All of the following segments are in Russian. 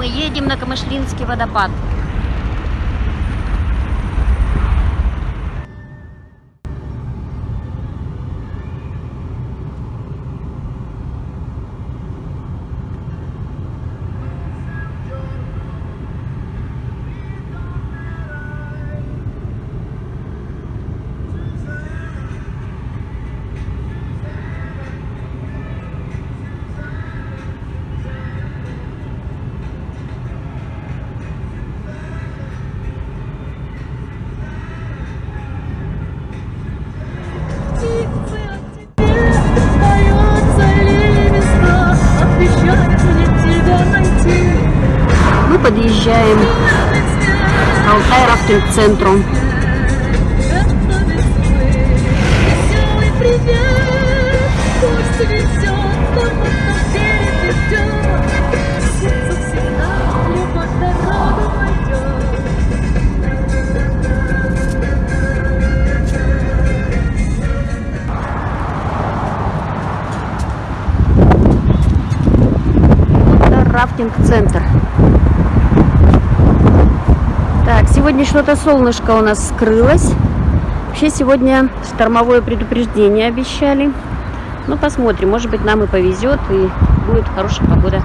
мы едем на Камышлинский водопад. Алтай рафтинг центру. Это рафтинг центр. Так, сегодня что-то солнышко у нас скрылось. Вообще сегодня штормовое предупреждение обещали. Ну, посмотрим, может быть, нам и повезет, и будет хорошая погода.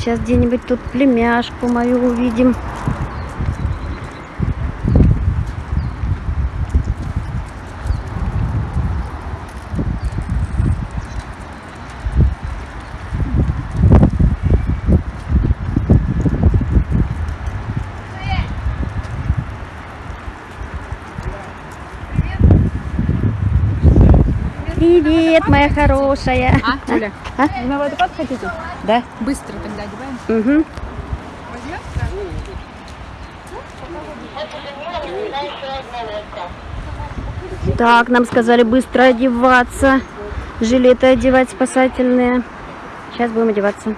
Сейчас где-нибудь тут племяшку мою увидим. Привет, моя хорошая. А, Юля, А? вы на водопад хотите? Да. Быстро тогда одеваем. Угу. Так, нам сказали быстро одеваться. Жилеты одевать спасательные. Сейчас будем одеваться.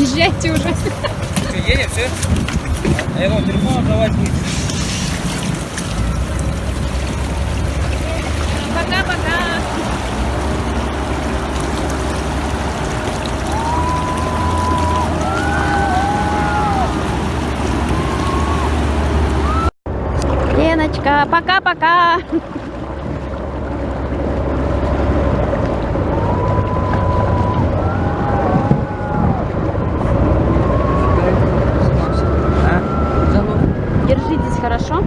Езжайте уже. Что, едем, все? А я вам телефон отдавать будет. Пока-пока. Леночка, пока-пока. Держитесь хорошо.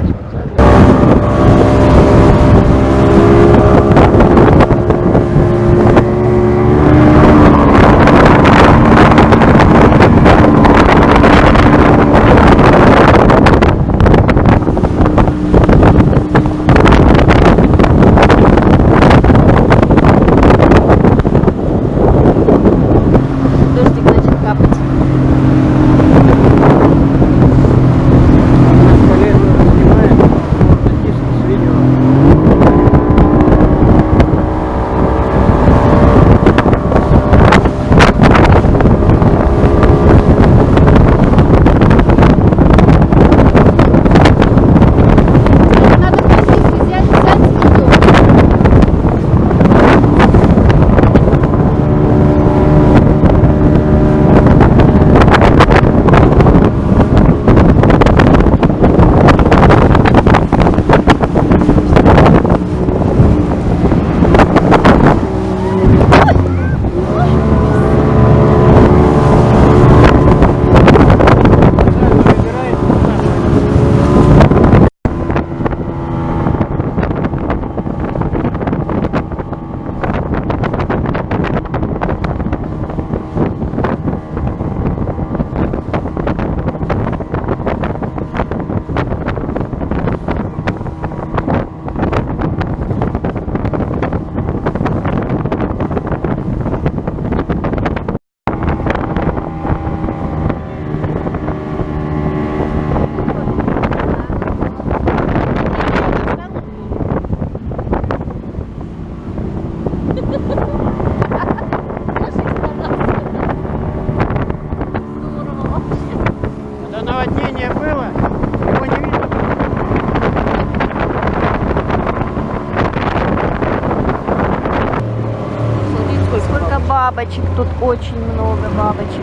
Бабочек тут очень много бабочек.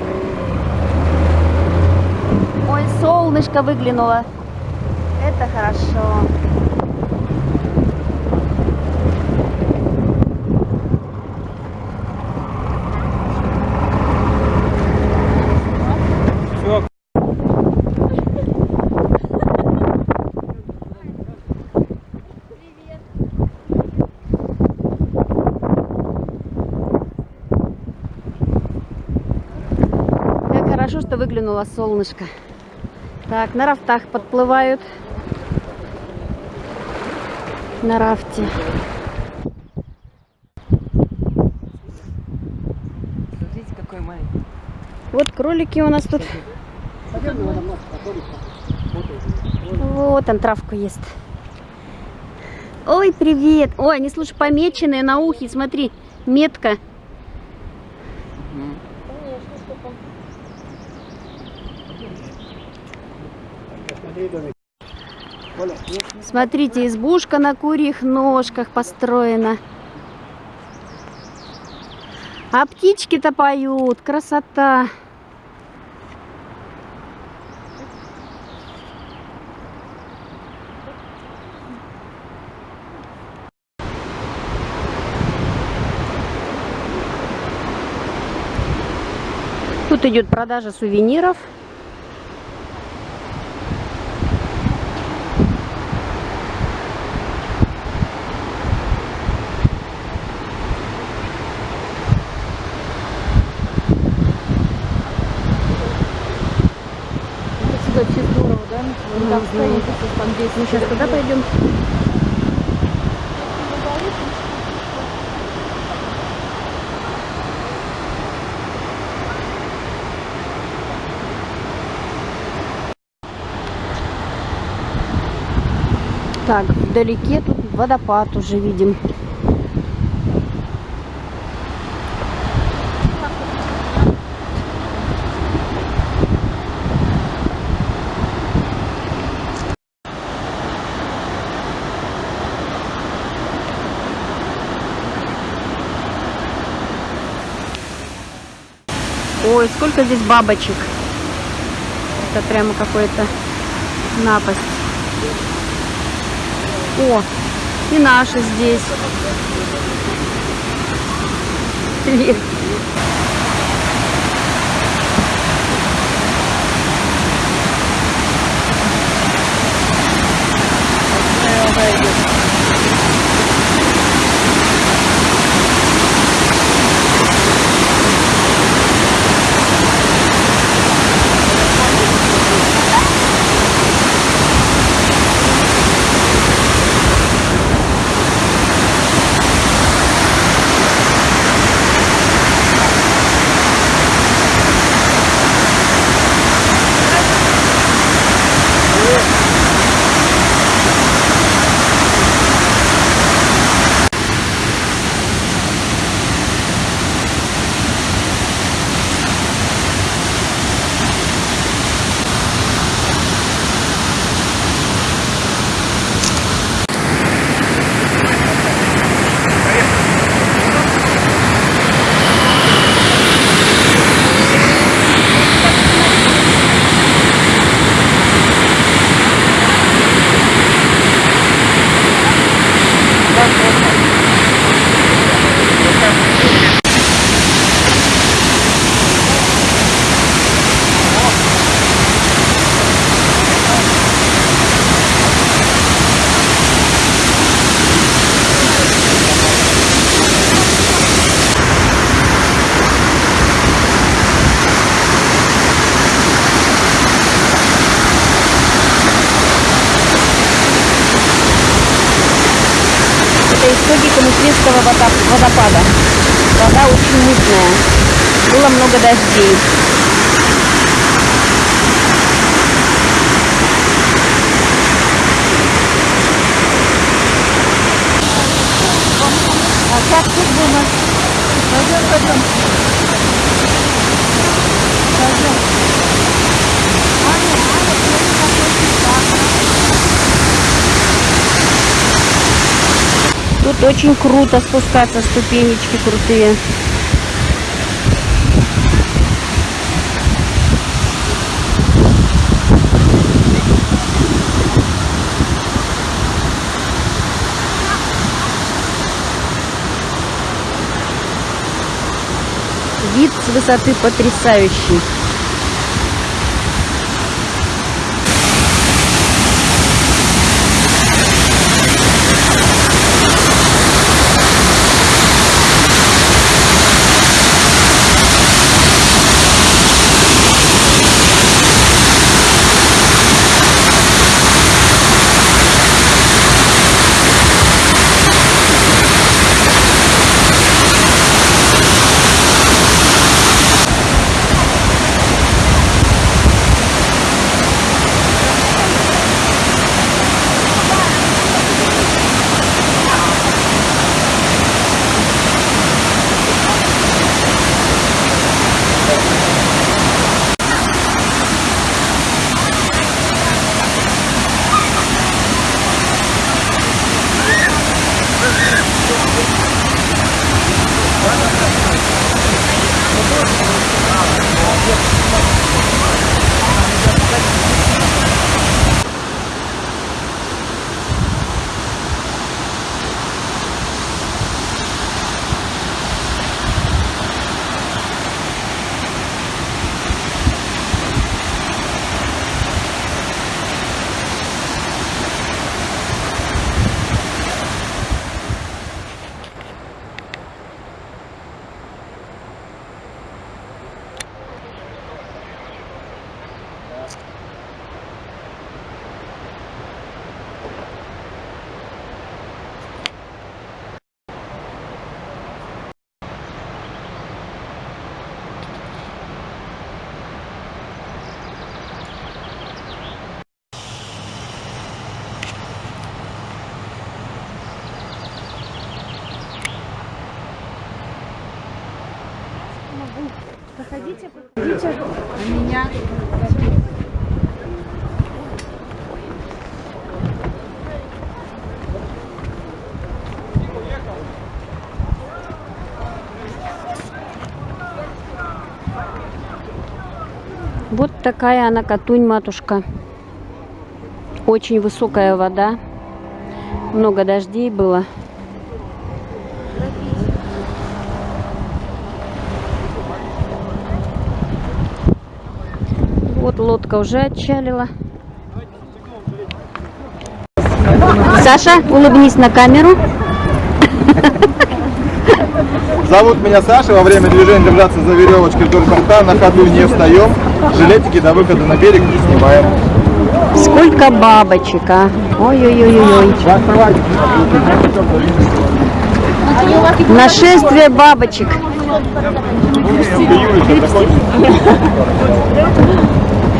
Ой, солнышко выглянуло. Это хорошо. Все, Как хорошо, что выглянуло солнышко. Так, на рафтах подплывают. На рафте. Смотрите, какой маленький. Вот кролики у нас тут. Вот он травку ест. Ой, привет. Ой, они, слушай, помеченные на ухе. Смотри, метка. Смотрите, избушка на курьих ножках построена. А птички-то поют. Красота. Тут идет продажа сувениров. Мы сейчас туда пойдем. Так, вдалеке тут водопад уже видим. Ой, сколько здесь бабочек. Это прямо какой-то напасть. О, и наши здесь. Привет. Это истоки Камышлинского вода- водопада. Вода очень мутная. Было много дождей. А как тут было? Пойдем, пойдем. Пойдем. Тут очень круто спускаться, ступенечки крутые. Высоты потрясающий. Вот такая она Катунь, матушка. Очень высокая вода. Много дождей было. Вот лодка уже отчалила. Саша, улыбнись на камеру. Зовут меня Саша. Во время движения держаться за веревочки вдоль борта. На ходу не встаем. Жилетики до выхода на берег не снимаем. Сколько бабочек, а? Ой-ой-ой-ой. Нашествие бабочек.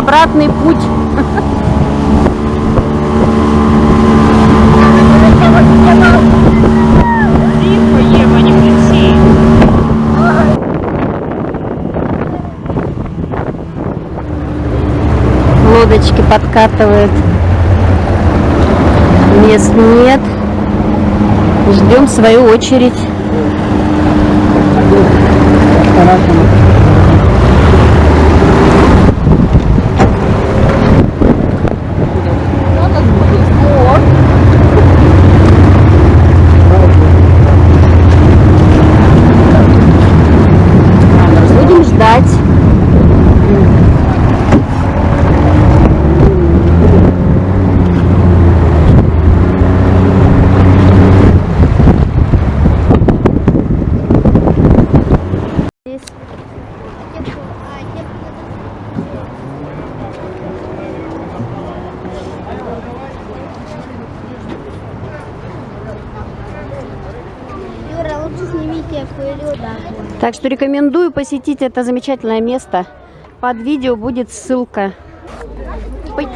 обратный путь. Лодочки подкатывают. Мест нет. Ждем свою очередь. Будем Так что рекомендую посетить это замечательное место. Под видео будет ссылка. Ой.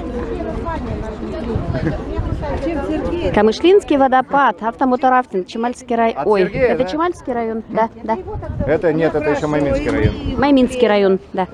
Камышлинский водопад, автомоторафтинг, Чемальский район. Ой, Сергея, это да? Чемальский район, да, да. Это нет, это еще Майминский район. Майминский район, да.